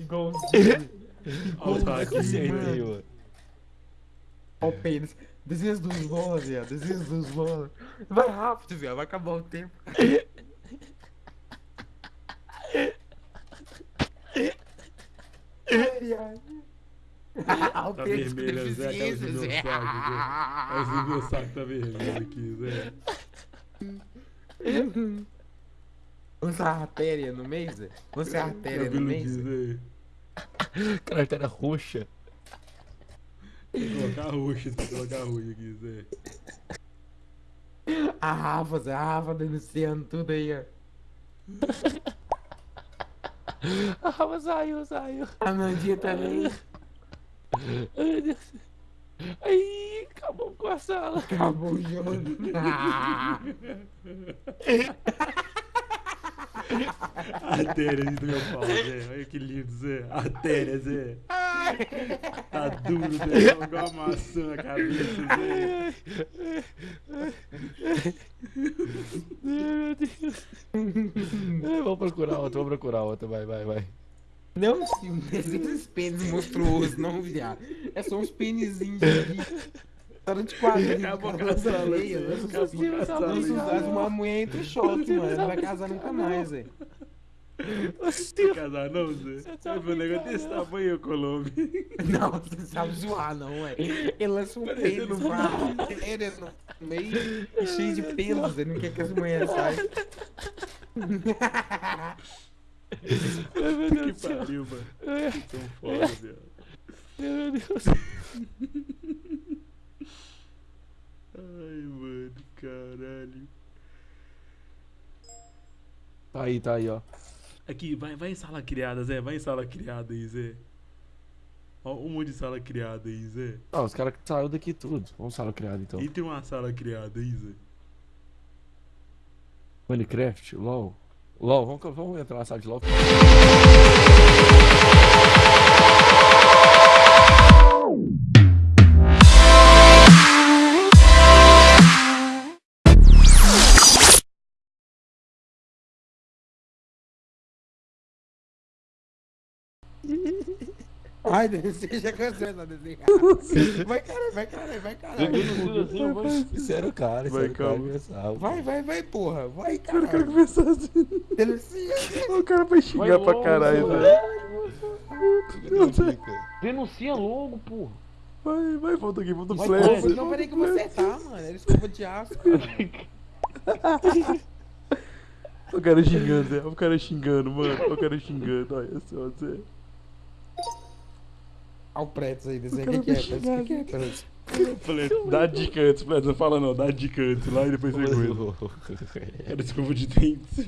Igualzinho. Olha o. Acertei, mano. Olha o pênis. Dos bolas, viado. Desenhos dos bolas. Vai rápido, viado. Vai acabar o tempo. Ai, viado. Ah, o Tá vermelho, Zé. Tá deficiência, meu Zé. saco, Zé. Olha o meu saco tá vermelho aqui, Zé. Vamos ser artéria no meio, Zé? Vamos ser artéria no Cabelo meio, Zé. Carteira roxa. Vou colocar roxo, vou colocar roxo aqui, Zé. A Rafa, Zé. A Rafa denunciando tudo aí, ó. Ah, mas saiu, saiu. A Nandinha também. Ai, meu Deus. Ai, acabou com a sala. Acabou o jogo. Artéria do meu pau, Zé. Olha que lindo, Zé. Artéria, Zé. Tá duro, Zé. Igual uma maçã na cabeça, Zé. Ai, meu Deus. Ai, vou procurar outra, vou procurar outra. Vai, vai, vai. Não, sim, não é esses pênis monstruosos, não, viado. É só uns pênisinhos de. História de quadrinho. Acabou Isso Zé. faz uma mulher entre choque, mano. Não vai casar nunca mais, velho. Não casar não, Zé? Vai ver um negócio desse tamanho, Colombo. Não, você não sabe zoar, não, ué. Ele lança um pênis a artéria no meio cheio de pelos. Ele não quer que as mulheres saiam. Que pariu, mano. Tão foda, velho. meu Deus. Ai, mano, caralho. Tá aí, tá aí, ó. Aqui, vai, vai em sala criada, Zé. Vai em sala criada aí, Zé. Ó, um monte de sala criada aí, Zé. Ah, os caras saíram daqui tudo. Vamos sala criada então. E tem uma sala criada aí, Zé. Minecraft, LOL. LOL, vamos, vamos entrar na sala de LOL. Ai, você já cansou essa desenhar. Vai, caralho, vai, caralho, vai, caralho. Sério, cara, Vai, sério, cara. Vai, vai, vai, porra. Vai, O cara caralho. começou assim. Denuncia. O cara vai xingar pra caralho, Zé. Denuncia logo, porra. Vai, vai, volta aqui, volta o Vai, flash. não, peraí que eu vou acertar, mano. Era escova de aço, cara. O cara xingando, Zé. O cara xingando, mano. O cara xingando. Olha só, Zé. Olha o Pretz aí, desenha. O que, que é, Pretz? O que, é, Pretz? Falei, dá dica antes, Fred. Não fala não, dá dica antes lá e depois você cuida. Era escova de dentes. O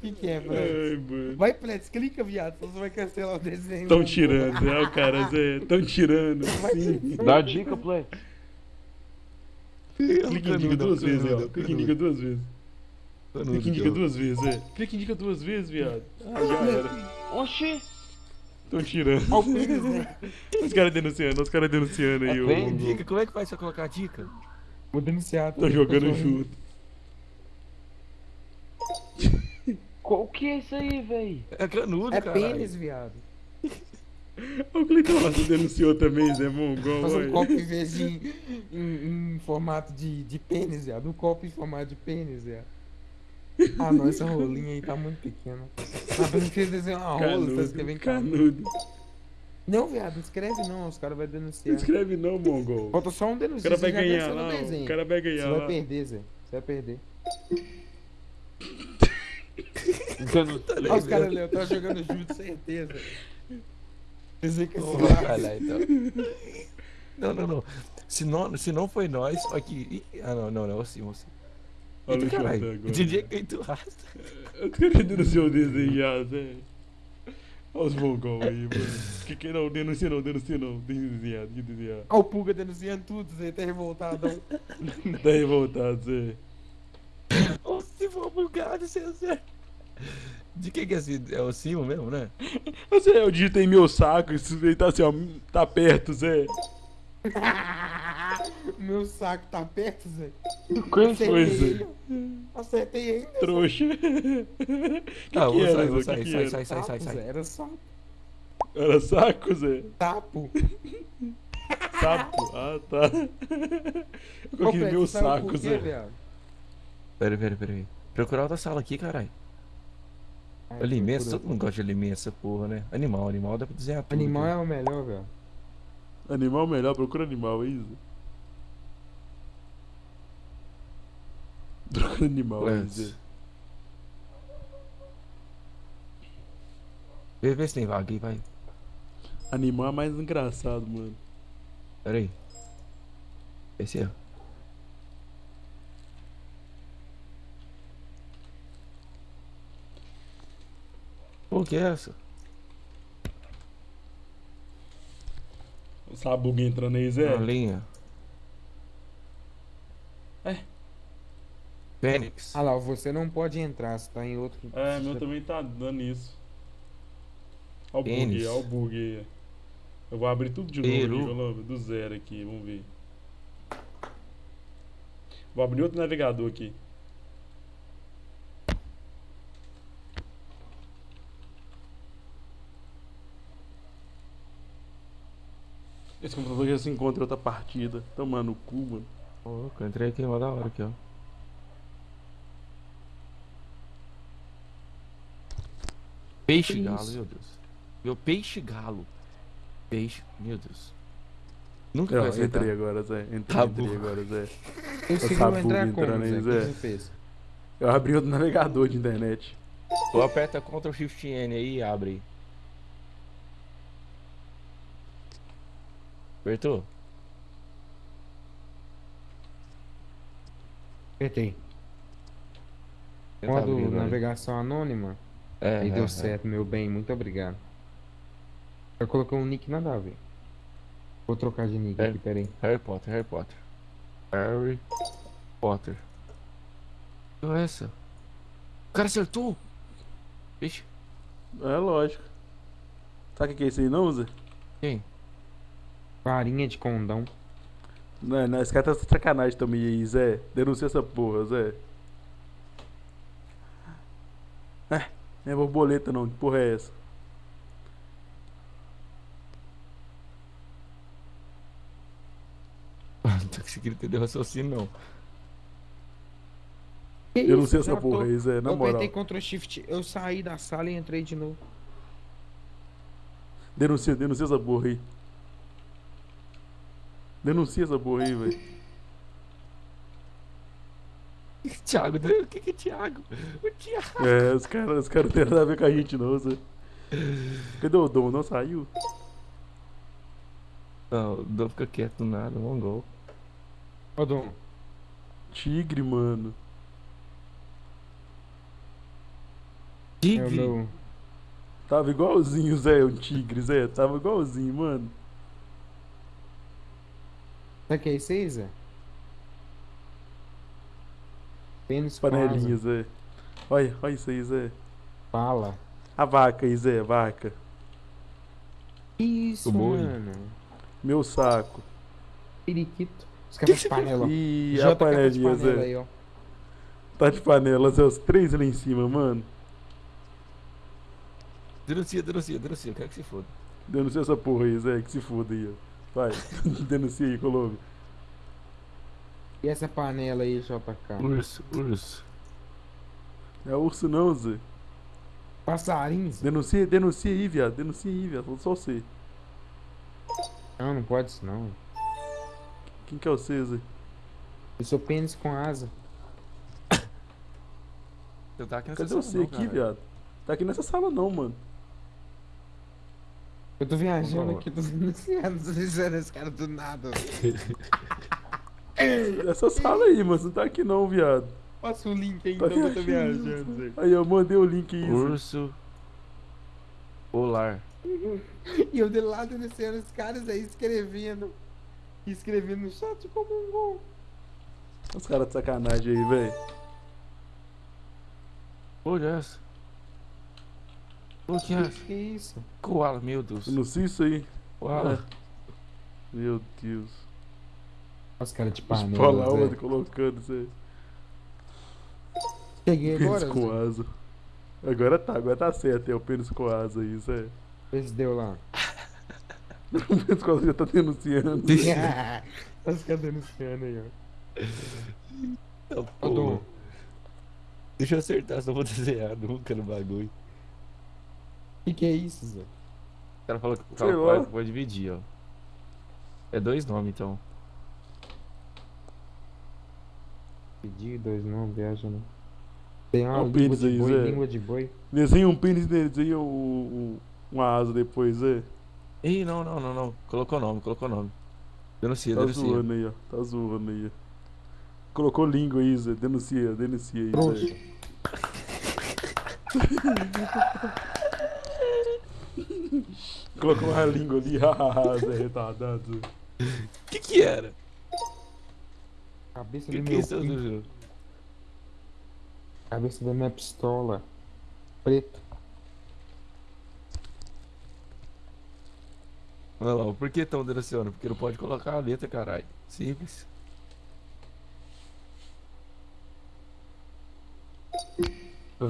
que, que é, Pretz? Vai, Pretz, clica, viado, senão você vai cancelar o desenho. Tão tirando, né? O cara, Zé. Tão tirando. Sim. Dá dica, Play. Clica em dica duas vezes, ó. Clica em dica duas vezes. Canudo, Clica em dica Deus. duas vezes, é. Clica em dica duas vezes, viado. Ah, já era. Oxi. Tão tirando. Olha o pênis, né? Os caras denunciando, os caras denunciando aí. Vem, o Dica, como é que faz pra colocar a dica? Vou denunciar. Tô jogando junto. Qual que é isso aí, véi? É canudo, É cara. pênis, viado. O Cleiton Rosa denunciou também, Zé Mongol. Faz um copo em vez de em, em- em formato de, de pênis, viado. Um copo em formato de pênis, viado. Ah, não, essa rolinha aí tá muito pequena. Ah, pensei que você desenhar uma rola, você tá escrevendo canudo. Canudo. Não, viado, não escreve não, os caras vão Não denunciar. escreve não, Mongol. Falta só um O denúncio. cara você vai ganhar lá, o o cara vai Você ganhar vai lá. perder, Zé. Você vai perder. Denu- Olha os caras ali, eu tava jogando junto, certeza. Pensei que esse vai lá, então. Não, não, não. Se não, se não foi nós, aqui. Ih, Ah, não, não, não, assim, assim. Olha o Eita, Jota caralho. agora. Que tu rasta. O cara denunciou o desenho já, Zé. Olha os Mongol aí, mano. Que que não, denuncia não, denuncia não. Que que desenhar. Olha o Pulga denunciando tudo, Zé, tá revoltadão. Tá revoltado, Zé. Ô, se for bugado, você é De quem que é esse? É o Simo mesmo, né? Zé, eu digitei meu saco, isso aí tá assim, ó. Tá perto, Zé. Meu saco tá perto, Zé. Acertei foi isso? Acertei ele. Trouxa. que Ah, que vou era, sair, vou Que sair, que sai, sai, sai, sai, Sapo, sai. Era só Era saco, Zé? tapo. Sapo. Ah, tá. Eu queria ver o saco, Zé. Pera, pera, pera aí. Procurar outra sala aqui, caralho. Alimentos, todo mundo gosta de alimentos, essa porra, né? Animal, animal dá pra desenhar tudo. Animal cara. é o melhor, velho. Animal melhor, procura animal aí, Zé. Procura animal. Zé. Vê, vê se tem vaga aí, vai. Animal é mais engraçado, mano. Pera aí. Esse é. Pô, que é essa? O Sabugo entrando aí, Zé. Uma linha. É. Fênix. Ah lá, você não pode entrar, você tá em outro. É, meu também tá dando isso. Ó o bug, ó o bug aí. Eu vou abrir tudo de novo aqui, do zero aqui, vamos ver. Vou abrir outro navegador aqui. Esse computador já se encontra em outra partida. Tomando o cu, mano. Pô, eu entrei aqui, uma da hora aqui, ó. Peixe Que galo, isso? meu Deus. Meu peixe galo. Peixe, meu Deus. Nunca Eu vai acertar. entrei agora, Zé. Entrei, Tá entrei agora, Zé. Conseguiu Sabugo entrar como, Zé? O que Zé. você fez? Eu abri outro navegador de internet. Ou aperta Ctrl Shift N aí e abre. Apertou? Apertei. Tenta Modo agora. navegação anônima. É, Aí é, deu é. certo, meu bem. Muito obrigado. Eu coloquei um nick nada a ver. Vou trocar de nick aqui, peraí. Harry Potter, Harry Potter. Harry Potter. Que é essa? O cara acertou! Vixe, É lógico. Sabe o que é isso aí não, Zé? quem? Farinha de condão. Não, não, esse cara tá de sacanagem também aí, Zé. Denuncia essa porra, Zé. É, não é borboleta não, que porra é essa? Não tô conseguindo entender o raciocínio, não. Que Denuncia isso? essa Já porra tô- aí, Zé, na eu moral. apertei Ctrl Shift, eu saí da sala e entrei de novo. Denuncia, denuncia essa porra aí. Denuncia essa porra aí, velho. Thiago, o que que é Thiago? O Thiago. É, os caras os cara não tem nada a ver com a gente não, Zé. Cadê o Dom? Não saiu? Não, não fica quieto do nada, um gol. Ô, Dom, Tigre, mano. é o Tigre. meu. Tava igualzinho, Zé, um tigre, Zé. Tava igualzinho, mano. Sabe o que é isso aí, Zé? Pênis Panelinha, Zé. Olha, olha isso aí, Zé. Fala. A vaca aí, Zé, vaca. Que Isso, mano. Meu saco. Periquito. Os caras de panela. E JK a de panelinha, panela Zé. aí, ó. Tá de panela, Zé, os três ali em cima, mano. Denuncia, denuncia, denuncia. Quero que se foda. Denuncia essa porra aí, Zé, que se foda aí, ó. Vai, denuncia aí, Colombo. E essa panela aí, JK? Urso, urso. Não é urso não, Zé. Passarinho? Zé? Denuncia, denuncia aí, viado. Denuncia aí, viado. Só você. Não, não pode isso não. Quem que é você, Zé? Eu sou pênis com asa. Você tá aqui nessa Cadê sala você não, aqui, caralho. viado? Tá aqui nessa sala não, mano. Eu tô viajando aqui, tô denunciando, tô denunciando esse cara do nada. Essa sala aí, mano. Você não tá aqui não, viado. Passa o link aí, Tá então, que eu tô viajando. Zé. Aí, eu mandei o link aí. Urso polar. E eu de lá denunciando os caras aí, escrevendo. Escrevendo no chat como um gol. Os caras de sacanagem aí, velho. Olha essa. O que é essa? Que isso? Koala, meu Deus. Denuncia isso aí. Koala. Meu Deus. Os caras de panela. Espola Zé. onde colocando, Zé. Cheguei agora. Pênis com asa. Agora tá, agora tá certo. É o pênis com asa aí, Zé. Vê se deu lá. O pênis com asa já tá denunciando. Os caras denunciando aí, ó. Pô, Deixa eu acertar, senão eu vou desenhar nunca no bagulho. o que, que é isso, Zé? O cara falou que o cara pode dividir, ó. É dois nomes, então. Pedi dois não, viaja não. Tem uma o língua pênis de aí, boi, Zé. língua de boi. Desenha um pênis dele, desenha o, o- uma asa depois, Zé. Ih, não, não, não, não. Colocou nome, colocou nome. Denuncia, Tá denuncia. zoando aí, ó. Tá zoando aí. ó. Colocou língua aí, Zé. Denuncia, denuncia aí. Zé. Colocou uma língua ali, hahaha, Zé retardado. Que que era? Cabeça que do que é meu isso, filho. Dudu? Cabeça da minha pistola. Preta. Olha lá, por que estão denunciando? Porque não pode colocar a letra, caralho. Simples. Ô,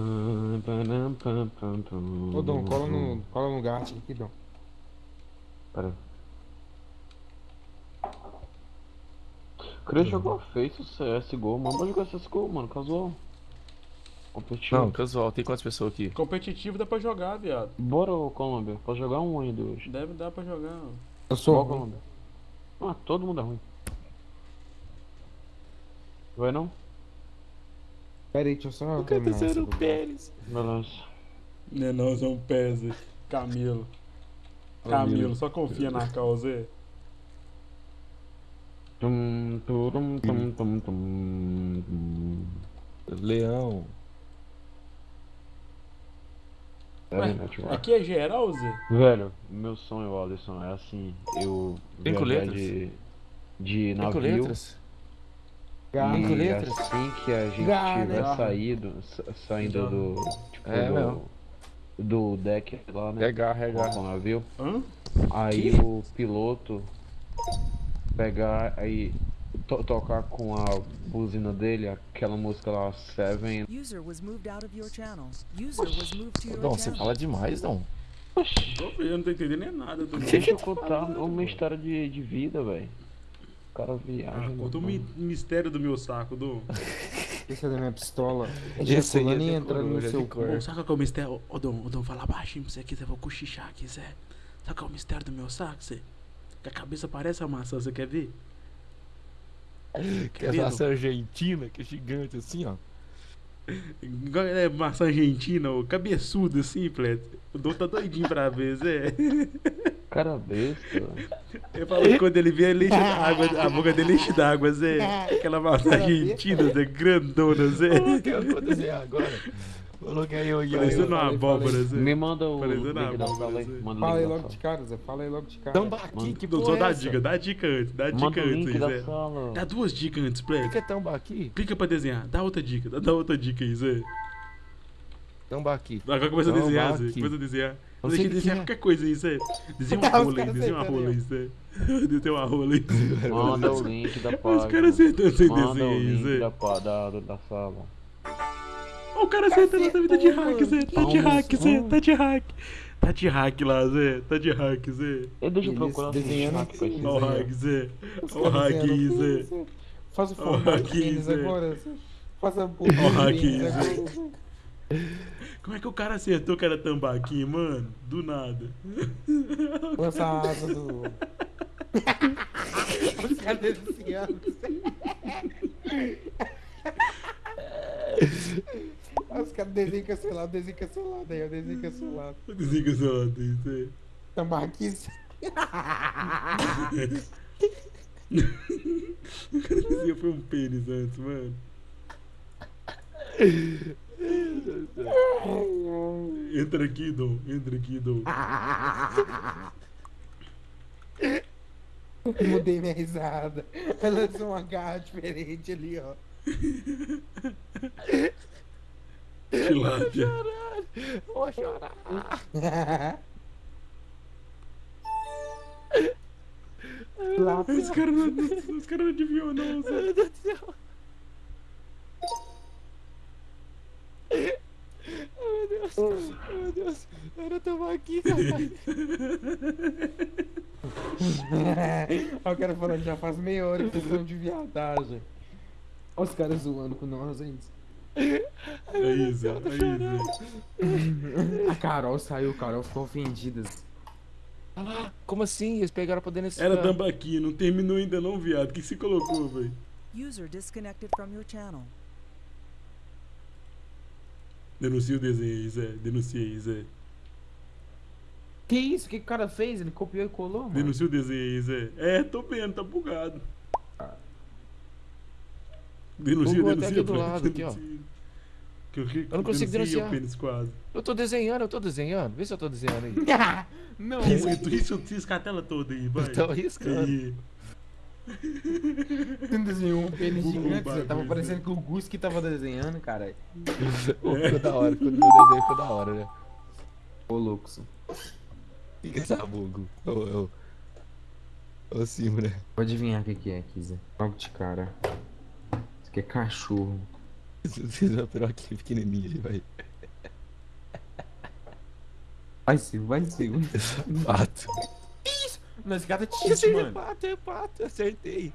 Dom, cola no, cola no gato aqui, Dom. Pera aí. Queria jogar Face CSGO, mano. Pode jogar CSGO, mano, casual. Competitivo. Não, casual, tem quantas pessoas aqui? Competitivo dá pra jogar, viado. Bora, ô Colômbia. Pode jogar um ainda hoje. Deve dar pra jogar. Eu sou Bora, ruim. Colômbia. Ah, todo mundo é ruim. Vai não? Pera aí, deixa eu só do gato. pênis. Beleza. Né não, são pés, Zé. Camilo. Camilo, só confia na causa, Zé. Turum, tum, tum, tum, tum. Leão. Ué. Aqui é geral, Zé? Velho, meu sonho, Alisson, é assim, eu Cinco letras? de, de Cinco navio letras? Gato. Cinco e letras? assim que a gente Garra. tiver saído, sa- saindo do, tipo, É, do, meu. do deck lá, né, É garra, é com o garra. navio, Hã? aí Que? o piloto pegar aí to- tocar com a buzina dele, aquela música lá, Seven, User was moved out of your channel. User was moved to your Dom, você fala demais, Dom. Eu não tô entendendo nem nada do Deixa eu contar uma história de, de vida, velho. O cara viaja. Ah, né, conta o mi- mistério do meu saco, do. Esse é da minha pistola. Esse aí Ejaculando é e de entrando no coruja, seu de cu. cor. Ô, sabe qual é o mistério? Ô, Dom, ô, Dom, fala baixinho pra você aqui, Zé. Vou cochichar aqui, Zé. Sabe qual é o mistério do meu saco, Zé? Que a cabeça parece a maçã, você quer ver? Que é maçã argentina, que é gigante assim, ó. Igual é maçã argentina, ô, cabeçudo assim, Plet. O Dom tá doidinho pra ver, Zé. Cara besta. Ele falou que quando ele vê, ele enche d'água, a boca dele enche d'água, Zé. Aquela maçã argentina, Zé, grandona, Zé. Coloquei, eu vou desenhar agora. Coloquei eu Parecendo eu. uma abóbora. Zé. Me manda o link da abóbora, sala aí. Zé. Manda o Fala aí link logo de cara, Zé. Fala aí logo de cara. Tambaqui, que Dom, porra só dá dica, dá a dica antes, dá Manda dica o antes link aí, Zé. Dá duas dicas antes, O Plet. que é? Clica pra desenhar, dá outra dica, dá, outra dica aí, Zé. Tambaqui. Agora começa a desenhar, aqui. Zé. Começa a desenhar. Não Deixa o que desenhar que é. qualquer coisa aí, Zé. Desenha uma rola aí, desenha uma rola aí, Zé. Desenha uma rola aí. Manda o link da página. Os caras acertando sem Manda desenho o aí, link Zé. da, pá- da, da sala. O cara acertando essa vida de hack, Zé. Tá de hack, Zé. Tá de hack. Tá de hack lá, Zé. Tá de hack, Zé. Eu deixa eu Eles procurar desenhando hack pra aqui. esse- Ó o Zé. hack, Zé. Ó o hack aí, Zé. Faz o formato deles Zé. agora. Zé. Faz a porra Ó, deles aqui, agora. Como é que o cara acertou que era tambaqui, mano? Do nada. Lança a asa do. Os caras desenhando. Os caras desenham cancelado, desenho cancelado. Aí eu desenho cancelado. Desliga essa lata aí, Zé. Tambaqui. O cara dizia foi um pênis antes, mano. Entra aqui, Dom. Entra aqui, Dom. Mudei minha risada. Ela lançou uma garra diferente ali, ó. Tilápia. Vou chorar. Lá, Os caras não, os caras não adivinhou, não, Zé. Meu Deus do céu. Oh, meu Deus. Oh, meu Deus. Era tomar aqui, caralho. Olha o cara falando, já faz meia hora que vocês estão de viadagem. Olha os caras zoando com nós, gente. Aí, Zé, aí, Zé. A Carol saiu, Carol ficou ofendida. Olha lá. Como assim? Eles pegaram pra dentro Era tambaqui, não terminou ainda não, viado. O que que você colocou, velho? User disconnected from your channel. Denuncia o desenho aí, Zé. Denuncia aí, Zé. Que isso? O que que o cara fez? Ele copiou e colou, mano? Denuncia o desenho aí, Zé. É, tô vendo, tá bugado. Denuncia, Bugou até denuncia. aqui do lado, aqui, ó. Que eu, Eu não consigo denuncia denunciar. o pênis quase. Eu tô desenhando, eu tô desenhando. Vê se eu tô desenhando aí. Não, Risca, tu risca, risca a tela toda aí, vai. Tô riscando. Aí. você não desenhou um pênis gigante, bagulho, Tava parecendo que o Gus que tava desenhando, cara. Pô, ficou da hora. Quando meu desenho ficou da hora, né? Ô, louco. Fica essa bugo. Ô, ô. Ô, né? Vou adivinhar o que que é aqui, Zé. Logo de cara. Isso aqui é cachorro. Vocês vão pegar aqui pequenininho aí, vai. Vai, Silvio, vai, Silvio. Pato. Não, esse cara é Esse tite, é mano. pato, é pato. Acertei.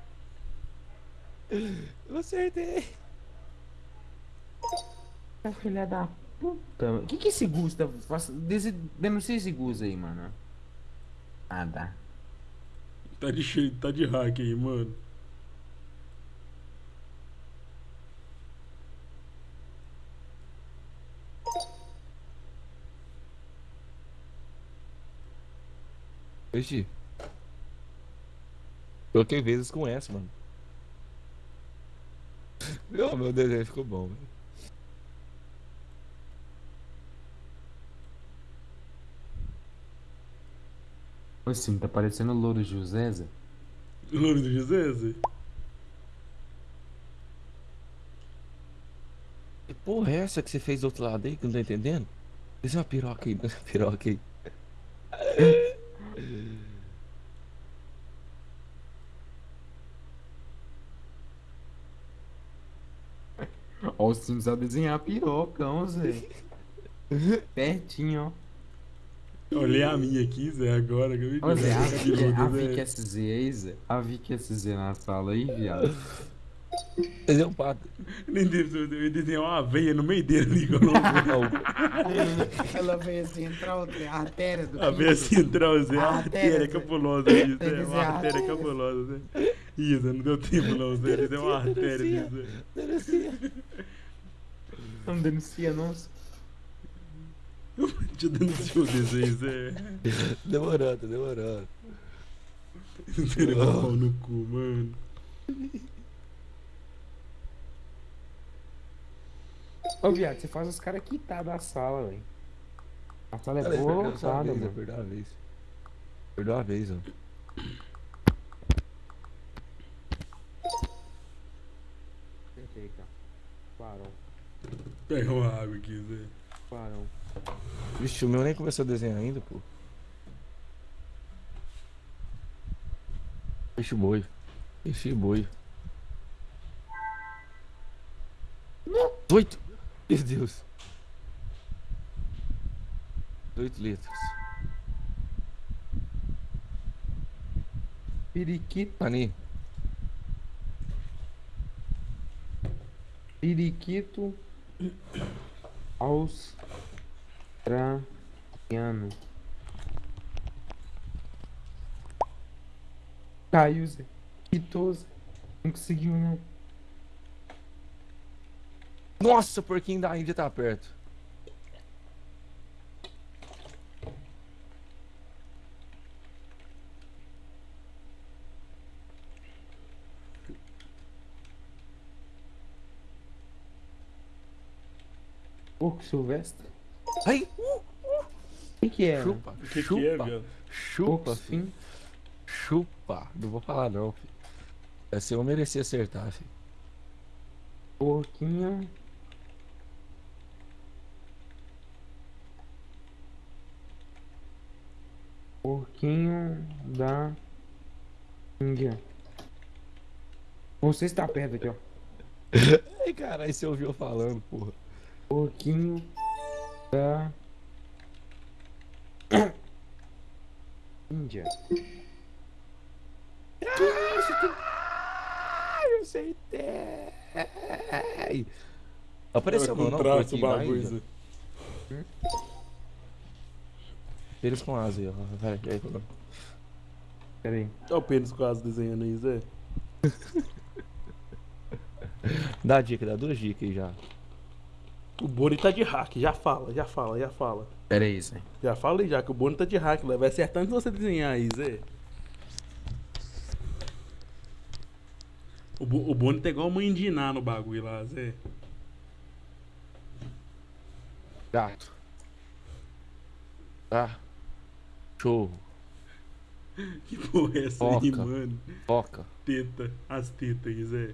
Eu acertei. Ah, Filha da puta. O que que esse Gus tá... Denuncia esse Gus aí, mano. Nada. Tá de cheio, tá de hack aí, mano. Oxi. Coloquei vezes com essa, mano. Meu, meu desenho ficou bom, velho. Ô, Sim, tá parecendo o Louro José, Zé. Louro do José, Zé? Que porra é essa que você fez do outro lado aí que eu não tô entendendo? Fez uma piroca aí, uma piroca aí. Ó, o Sim sabe desenhar pirocão, Zé. Pertinho, ó. Olhei a minha aqui, Zé, agora. Que eu Zé, a é Vicky, cabeluda, a Zé. Vicky SZ aí, Zé. A Vicky SZ na sala aí, viado. Desenhou um pato. Nem desenhar uma veia no meio dele ali, que eu não vi. Ela veio assim, entrar a artéria do A veia central, Zé. A A artéria, cabulosa que Zé. Uma a artéria cabulosa, Zé. Zé, não deu tempo não, Zé. Ele deu uma artéria Zé. Denuncia. Não denuncia, não. Te denunciou o desenho, Zé. Demorando, tá demorando. Um pau no cu, mano. Ô, viado, você faz os caras quitar da sala, velho. A sala é vez, mano. Perdeu uma vez. Perdeu uma vez, ó. Cara. Clarão, Pega uma água aqui, Zé. clarão. Vixe, o meu nem começou a desenhar ainda, pô. Peixe boi. Peixe boi. Oito! Meu Deus. Oito letras. Periquito, Ani, periquito australiano. Caiu, Zé. Zé. Não conseguiu, não. Nossa, o porquinho da Índia tá perto. Porco silvestre? Ai! O que, que é? Chupa, O que, chupa, que é, viado? chupa, filho. sim. Chupa. Não vou falar não, filho. Essa eu mereci acertar, filho. Porquinho. Porquinho da Índia. Você está perto aqui, ó. Ai, caralho, você ouviu falando, porra. Pouquinho da Índia. Ai, eu acertei. Apareceu meu nome aqui bagulho. Zé. Eles com asa aí, ó. Vai, aí. Pera aí. Olha o pênis quase desenhando aí, Zé. Dá dica, dá duas dicas aí já. O Boni tá de hack, já fala, já fala, já fala. Pera aí, Zé. Já fala aí já que o Boni tá de hack, vai acertar antes de você desenhar aí, Zé. O, Bo- o Boni tá igual a mãe de Iná no bagulho lá, Zé. Gato. Tá. Cachorro. Que porra é essa aí, Foca. mano? Foca. Teta, as tetas aí, Zé.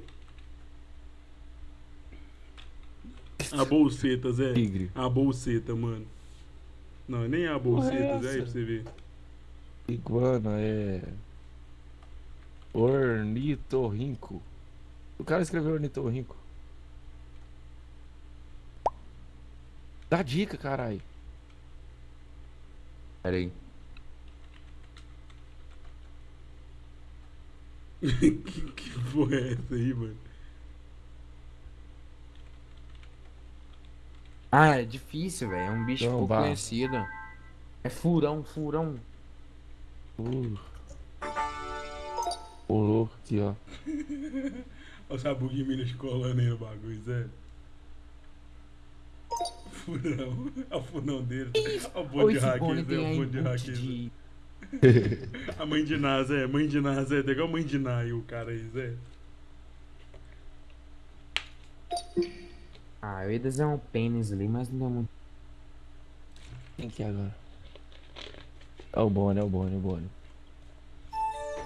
A bolseta, Zé. Tigre. A bolseta, mano. Não, nem a bolseta, Porra, Zé, aí pra você ver. Iguana é. Ornitorrinco. O cara escreveu ornitorrinco. Dá dica, caralho. Pera aí. que, que porra é essa aí, mano? Ah, é difícil, velho. É um bicho pouco conhecido. É furão, furão. Uh. Pulou aqui, ó. Olha o sabuguinho Minas colando aí no bagulho, Zé. Furão. Olha o furão dele. Olha o bonde de esse hack, Boni Zé. tem O bonde de hack, input Zé. de... A mãe de Ná, Zé. Mãe de Ná, Zé. Igual a mãe de Ná aí, o cara aí, Zé. Ah, eu ia desenhar um pênis ali, mas não deu muito. Quem que é agora? É o Boni, é o Boni, é o Boni.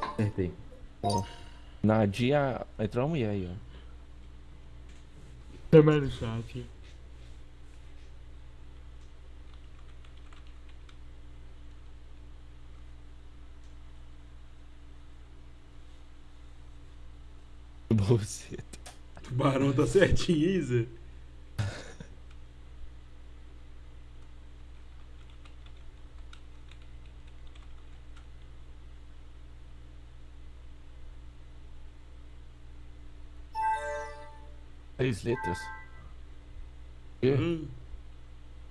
Acertei. Ó. Nadia. Entrou uma mulher aí, ó. Também no chat. Bolseta. Tubarão tá certinho, hein, Três letras. Quê? Hum.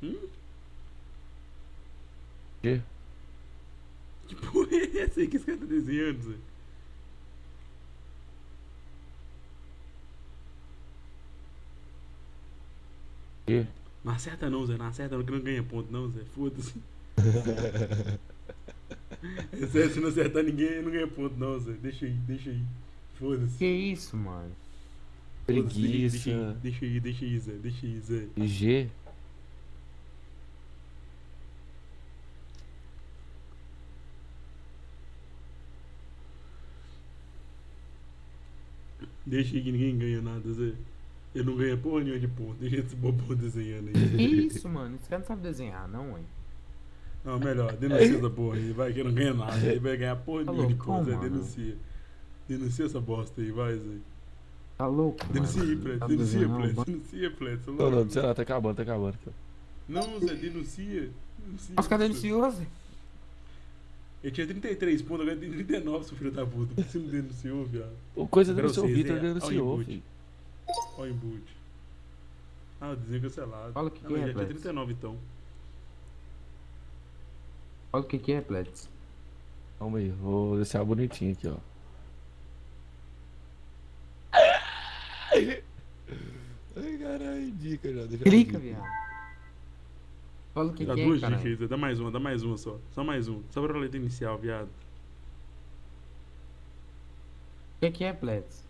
Hum? Quê? Que porra é essa aí que esse cara tá desenhando, Zé? Quê? Não acerta não, Zé. Não acerta não, que não ganha ponto, não, Zé. Foda-se. Se não acertar ninguém, não ganha ponto, não, Zé. Deixa aí, deixa aí. Foda-se. Que isso, mano? Foda-se, deixa- Deixa aí, Preguiça. deixa aí, deixa aí, Zé. Deixa aí, Zé. G. Deixa aí que ninguém ganha nada, Zé. Ele não ganha porra nenhuma de ponto. Deixa esse bobão desenhando Que aí. isso, mano? Esse cara não sabe desenhar, não, hein? Não, melhor, denuncia essa porra aí. Vai que não ganha nada. Ele vai ganhar porra Tá nenhuma de ponto, Zé. Denuncia. Denuncia essa bosta aí, vai, Zé. Tá louco, Denuncia aí, mano? Plet. Tá Denuncia, um Denuncia, é Não, louco. não, sei lá, tá acabando, tá acabando. Não, Zé, denuncia. denuncia Os caras denunciou, Zé. Ele tinha 33 pontos, agora tem 39, seu filho da puta. Por que você não denunciou, viado? O coisa Pra denunciou, o Vitor é, denunciou, olha o filho. Olha o embute. Ah, o desenho cancelado. Fala o que ah, que é, já tinha Plet. 39 então. Olha o que que é, Plets. Calma aí, vou deixar bonitinho aqui, ó. Ai, caralho, dica já. Deixa Clica, viado. Fala o que Dá que duas é, cara. dicas dá mais uma, dá mais uma só. Só mais um. Só pra letra inicial, viado. O que que é, Plets?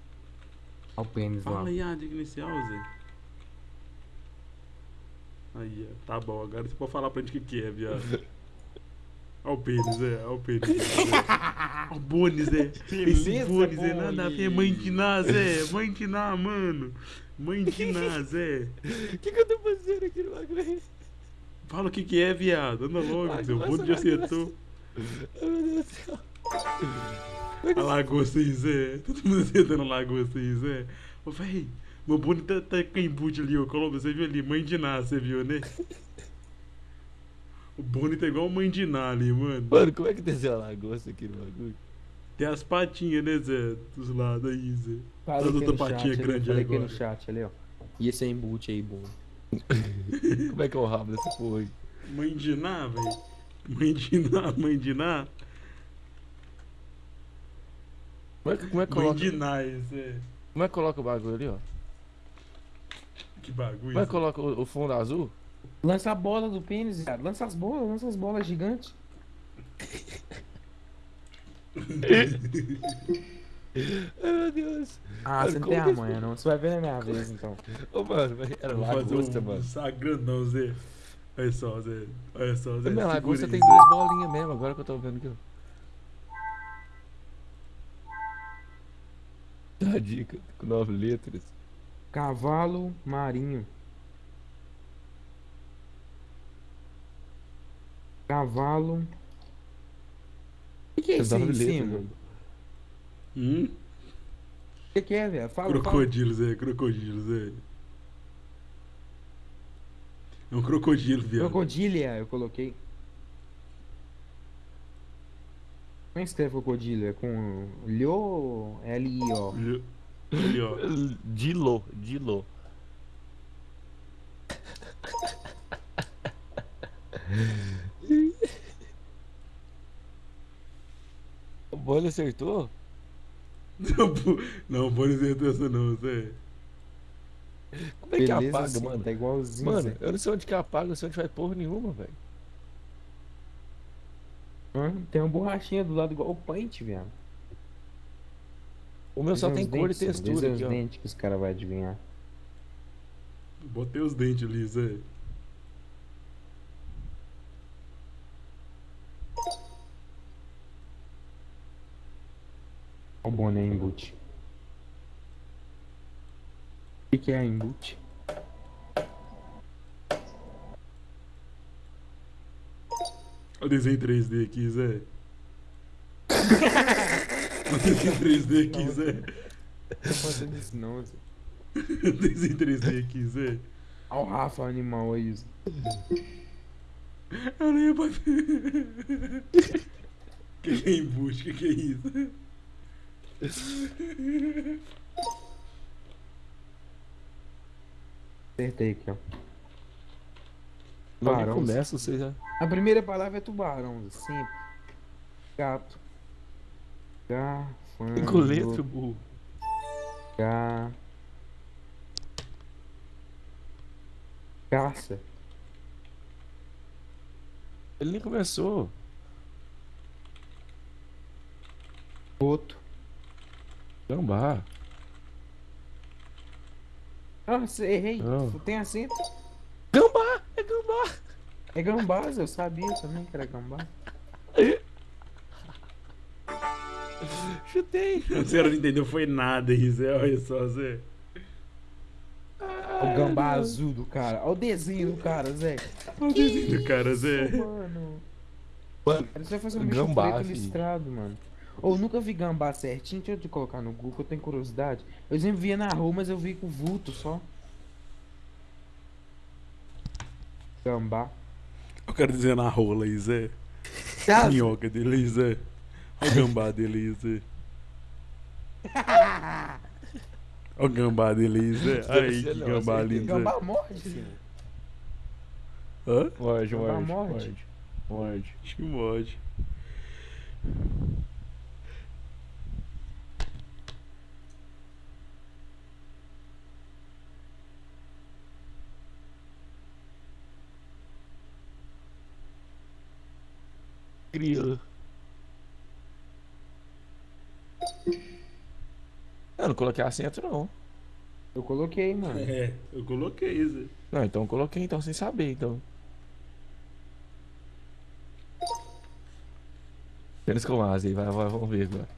Olha o pênis lá. Fala aí a dica inicial, Zé. Aí, ó. Tá bom, agora você pode falar pra gente o que, que é, viado. Olha o pênis, Zé. Olha o pênis. Zé. Olha o Bones, Zé. Esse Bones. Nada a ver. Mãe de Ná, Zé. Mãe de Ná, mano. Mãe de Ná, Zé. O que, que eu tô fazendo aqui no bagulho? Fala o que, que é, viado. Anda logo, Vai, Zé. O começa, Bones já acertou. Ai, meu Deus do céu. A lagosta aí, Zé. Todo mundo sentando na lagosta aí, Zé. Ô, véi, meu bonito tá, tá com embute ali, ô, Colombo. Você viu ali? Mãe de Ná, você viu, né? O Boni tá igual mãe de Ná ali, mano. Mano, como é que desenha a lagosta aqui no bagulho? Tem as patinhas, né, Zé? Dos lados aí, Zé. As aqui outra no patinha chat ali, grande falei aqui agora. no chat ali, ó. E esse é embute aí, bom. Como é que é o rabo dessa porra aí? Mãe de Ná, velho. Mãe de Ná, mãe de Ná. Como é que, como é que Mãe coloca, de Ná, esse é. como é que coloca o bagulho ali, ó? Que bagulho. Como é que Zé. coloca o, o fundo azul? Lança a bola do pênis, viado. Lança as bolas, lança as bolas gigantes. Ai, meu Deus. Ah, Mano, você não tem que a manha, não. Você vai ver na minha vez, então. Ô, mano, era Vou lagosta, um mano. sagrandão, Zé. Olha só, Zé. Olha só, Zé. Minha lagosta tem duas bolinhas mesmo, agora que eu tô vendo aqui. Dá a dica, com nove letras. Cavalo marinho. Cavalo. O que, que é isso aí em cima? Hum? O que, que é, velho? Fala, fala. Crocodilo, Zé. Crocodilo, Zé. É um crocodilo, viado. Crocodília, eu coloquei. Como é que escreve crocodilo? É com Lho, L-I-O. Ali, ó. Dilo, Dilo. O Bolha acertou? Não, não pode ser essa não, Zé. Como é que apaga, assim, mano? Tá igualzinho. Mano, Zé. eu não sei onde que apaga, não sei onde faz porra nenhuma, velho. Tem uma borrachinha do lado igual o Paint, velho. O meu só tem cor e textura os aqui, ó. dentes que os caras vão adivinhar. Botei os dentes ali, Zé. O boné embute. O que, é embute? Olha o desenho 3D aqui, Zé. O desenho 3D aqui, Zé. Não tô fazendo isso não, Zé. O desenho 3D aqui, Zé. Olha o Rafa animal aí, Zé. Eu nem ia bater. Que que é embuste? Que que é isso? Acertei aqui, ó. Tubarão. começa, você já. A primeira palavra é tubarão. Sempre. Gato. Garfando. Cinco letras, burro. Ga... Caça. Ele nem começou. Boto. Gambá. Nossa, errei. Não. Tem acento. Gambá! É gambá! É gambás, eu sabia também que era gambá. Chutei! Senhora não entendeu foi nada Zé. Olha só, Zé. O gambá azul do cara. Olha o desenho do cara, Zé. Olha o desenho do cara, Zé. Mano. Mano, Ele só fazer um bicho Gambá, preto filho. listrado, mano. Ou nunca vi gambá certinho. Deixa eu te colocar no Google, eu tenho curiosidade. Eu sempre via na rua, mas eu vi com vulto só. Gambá. Eu quero dizer na rola Zé. Tá, A minhoca dele Zé. Olha o gambá dele aí, Zé. Olha o gambá dele Zé. Aí, que Não, gambá lindo. Gambá morde, filho. Hã? Morde, Gambá morde. morde. Morde. Morde. Grilo. Eu não coloquei acento, não. Eu coloquei, mano. É, eu coloquei, Zé. Não, então eu coloquei então sem saber, então. Apenas com asa aí, vai, vai, vamos ver agora.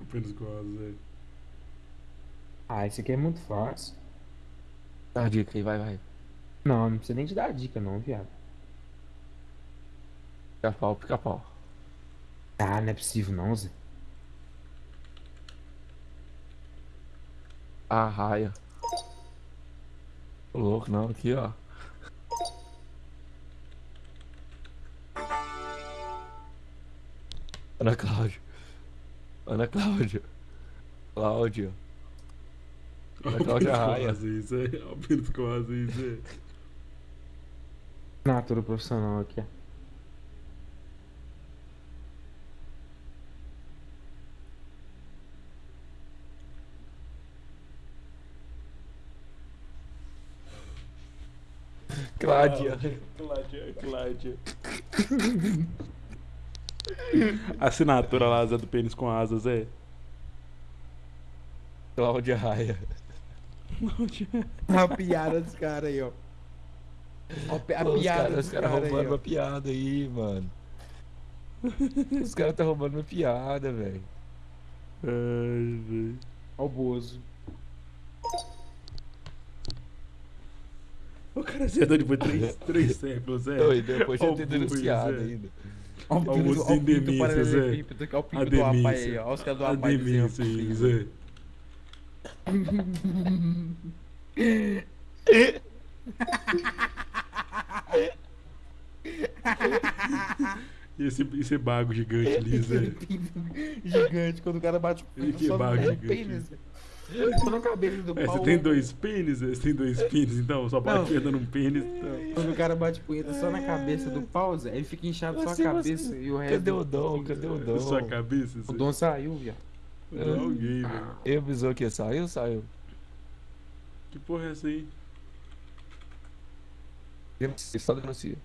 Apenas com a Zé. Ah, esse aqui é muito fácil. Dá a dica aí, vai, vai. Não, não precisa nem te dar dica, não, viado. Pica-pau, pica-pau. Ah, tá, não é possível não, Zé. Ah, raia. Tô louco não, aqui ó. Ana Cláudia. Ana Cláudia. Cláudia. Ana Cláudia é Raia. Alpino ficou vazio, Zé. Natura profissional aqui, ó. Cláudia. Cláudia, Cláudia. Assinatura lá, Zé do Pênis com asas, é. Cláudia Raia. A piada dos caras aí, ó. Ó, A, pi- a Pô, piada os caras caras roubando aí, ó. uma piada aí, mano. Os caras tá roubando uma piada, velho. Ai, velho. Ó o Bozo. O cara se andou depois de três, três séculos, é. Oi, depois o ter denunciado ainda. Ó o pinto, o paralelepípedo, que é o A pinto do Apai aí, ó. Os caras do A demência aí, pinto. Zé. E esse, esse bago gigante ali, Zé. Gigante, quando o cara bate o pinto Que só barra no gigante. pênis. Só na cabeça do É, pau. você tem dois pênis? Você tem dois pênis, então? Só bate Não. dando um pênis, então. Quando o cara bate punheta só na cabeça do pau, Zé, ele fica inchado só a cabeça você- e o resto. Cadê o do- Dom? Cadê o Dom? Sua cabeça, O. Dom saiu, viado. Não, alguém, velho. Ele avisou que saiu, saiu. Que porra é essa aí? Denuncia, Só denuncia.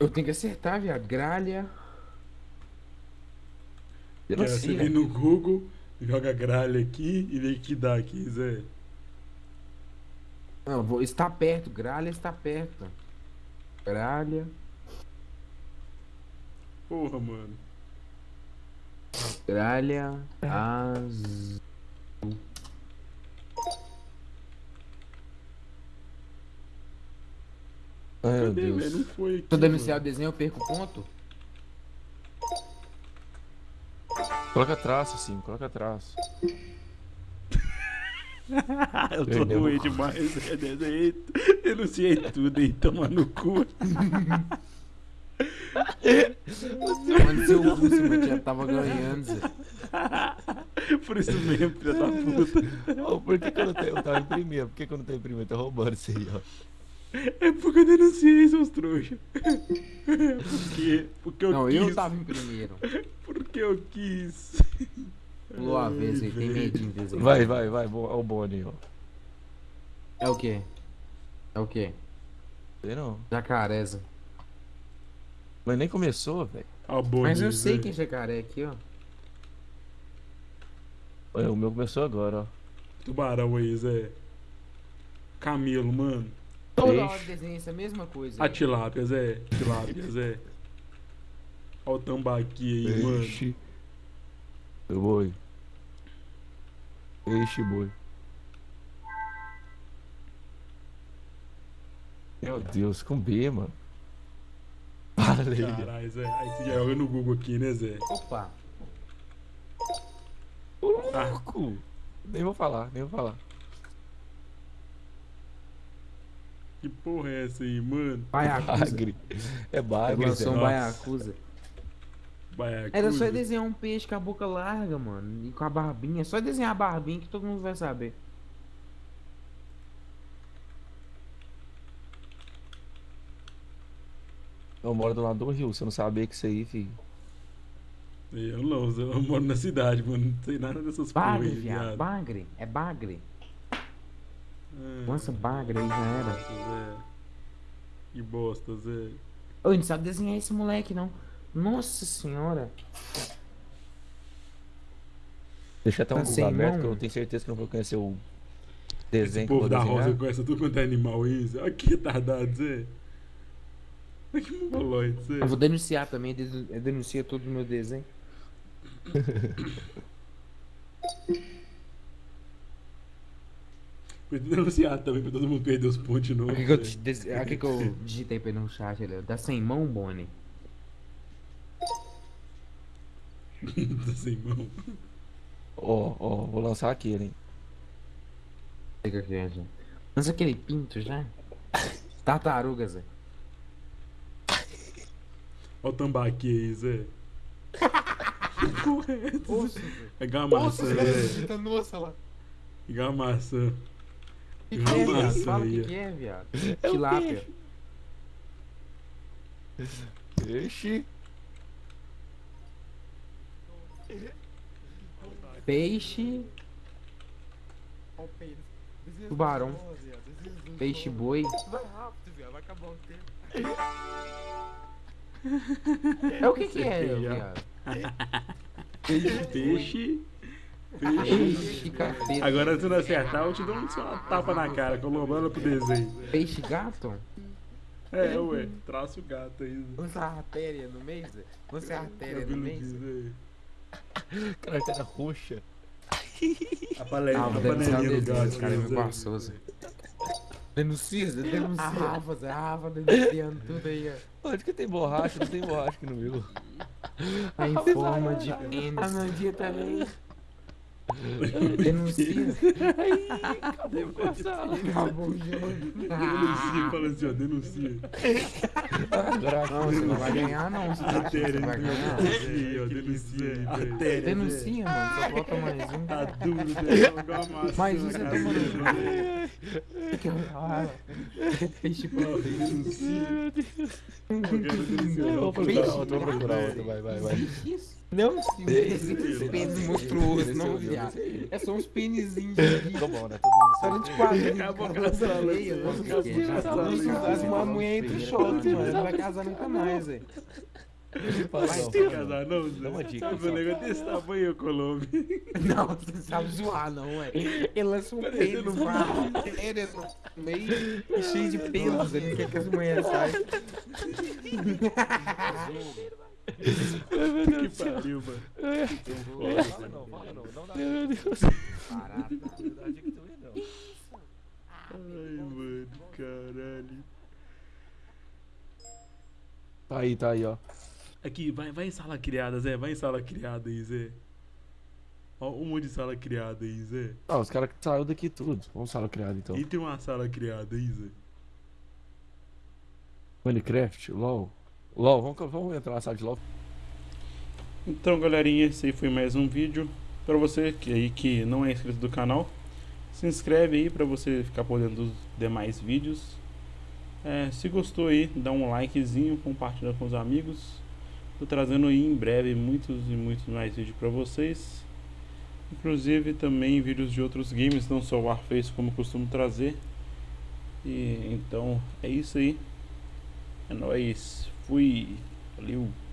Eu tenho que acertar, viado. Gralha. Cara, você Denuncia. vem no Google, joga gralha aqui e vê o que dá aqui, Zé. Não, vou, está perto. Gralha está perto. Gralha. Porra, mano. Gralha. Az... Ai, meu Cadê, velho? Deus. Não foi aqui. Se eu denunciar o desenho, eu perco ponto? Coloca traço, sim, coloca traço. Eu tô Perdeu. doente demais, Zé. Desenhei, denunciei tudo, hein? Toma no cu. Quando seu você já tava ganhando, Zé. Por isso mesmo, filha da puta. Ô, por que, que eu não tenho? Eu tava em primeiro. Por que, que eu não tenho em primeiro? Tá roubando isso aí, ó. É porque eu denunciei, seus trouxas. Por quê? Porque eu Não, quis. eu tava em primeiro. Porque eu quis. Pulou a vez aí, tem medinho de desenho. Vai, vai, vai. bo- Ó o Boni, ó. É o quê? É o quê? Sei não. Jacareza. Mas nem começou, velho. Ó, Boni, Mas eu sei Zé. que é jacaré aqui, ó. Olha, O meu começou agora, ó. Tubarão aí, Zé. Camelo, mano. Toda hora desenha essa mesma coisa. A tilápia, Zé. Tilápia, Zé. Ó o tambaqui aí, mano. Peixe. Boi. Peixe, boi. Meu Deus, com B, mano. Baleia. Caralho, Zé. Aí você joga no Google aqui, né, Zé? Opa. Ô, louco. Nem vou falar, nem vou falar. Que porra é essa aí, mano? Baiacuza. Bagre. É bagre, Lançou um Zé. baiacuza. Baiacuda. Era só desenhar um peixe com a boca larga, mano. E com a barbinha. É só desenhar a barbinha que todo mundo vai saber. Eu moro do lado do rio, você não sabia que isso aí, filho. Eu não. Eu moro na cidade, mano. Não sei nada dessas porra Bagre, viado. Bagre. É bagre. Ah, Lança bagre aí, já era. Nossa, Zé. Que bosta, Zé. Ô, não sabe desenhar esse moleque, não. Nossa senhora. Deixa até um Tá Google sem aberto, mão? que eu tenho certeza que eu não vou conhecer o Esse desenho que eu povo da desenhar. roça conhece tudo quanto é animal aí, Zé. Olha que retardado, Zé. Olha que mongoloide, Zé. Eu vou denunciar também. Denuncia todo o meu desenho. Denunciado também pra todo mundo perder os pontos de novo. O que, que eu, des- ah, o que que eu digitei pra ele no chat? Ele, dá sem mão, Bonnie. Tá sem mão. Ó, ó, vou lançar aquele, hein? Pega aqui, Zé. Lança aquele pinto já. Tartaruga, Zé. Olha o tambaqui aí, Zé. Zé. É igual a maçã, Zé. Tá nossa lá. Igual a maçã. O que, que é, viado? Fala o que, que é, viado. É Tilápia. Peixe. Peixe. Tubarão. Peixe boi. Vai rápido, viado. Vai acabar o tempo. É o que que é, viado? Peixe. Peixe. Peixe capeta. Agora, se não acertar, eu te dou só uma tapa na cara, colocando pro desenho. Peixe gato? É, ué, traça o gato aí. Lança a artéria no meio, Zé? Lança a artéria no meio? Zé. Carteira roxa. A paleta, Ah, a panelinha do gato. cara me passou, Zé. Denuncia, Zé, denuncia. A Rafa, Zé, a Rafa denunciando tudo aí, ó. Onde que tem borracha? Não tem borracha aqui no meu. Em forma de pênis. A Nandinha também. Denuncia. Cadê o coração? Acabou o jogo. Denuncia, fala assim, ó, denuncia. Agora Não, você não vai ganhar, não. Você tá vai ganhar? Denuncia, denuncia. Artéria, Zé. Denuncia, mano. Só falta mais um. Tá duro, Zé, igual a maçã. Mais um você cara. tomando. Que ah, Peixe pão. Denuncia. Eu quero denunciar. Eu vou procurar outro, vou procurar outro. Vai, vai, vai. Não, se esse pênis monstruoso, não, Esse- viado. esse- É só uns pênisinhos. Tá né? Todo mundo Só sabe. de quadrinho. Acabou é. casando. Nossa, As uma mulher entra em choque, mano. Não vai casar nunca mais, velho. Não, fala, não. casar, não, Zé? Dá uma dica, Meu só. negócio desse tamanho, Colombo. Não, você não sabe zoar, não, ué. Ele lança um pênis com a artéria no meio cheio de pelos. Ele não quer que as mulheres saiam. Que pariu, mano. Fala não, fala não. Não dá. Parada. Não dá dica também, não. Ai, mano, caralho. Tá aí, tá aí, ó. Aqui, vai, vai em sala criada, Zé. Vai em sala criada aí, Zé. Ó, um monte de sala criada aí, Zé. Ah, os caras saíram daqui tudo. Vamos sala criada então. E tem uma sala criada aí, Zé. Minecraft, LOL. LOL, vamos, vamos entrar na sala de LOL. Então, galerinha, esse aí foi mais um vídeo. Pra você que aí que não é inscrito do canal, se inscreve aí pra você ficar por dentro dos demais vídeos. É, se gostou aí, dá um likezinho, compartilha com os amigos. Tô trazendo aí em breve muitos e muitos mais vídeos pra vocês. Inclusive também vídeos de outros games, não só Warface como costumo trazer. E então é isso aí. É nóis. Fui. Valeu.